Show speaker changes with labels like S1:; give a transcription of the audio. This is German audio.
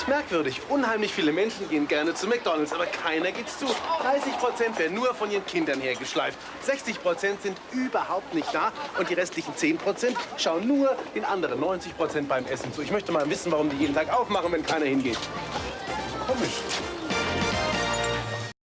S1: ist Merkwürdig. Unheimlich viele Menschen gehen gerne zu McDonalds, aber keiner geht's zu. 30 Prozent werden nur von ihren Kindern hergeschleift. 60 Prozent sind überhaupt nicht da. Und die restlichen 10 Prozent schauen nur den anderen 90 Prozent beim Essen zu. Ich möchte mal wissen, warum die jeden Tag aufmachen, wenn keiner hingeht. Komisch.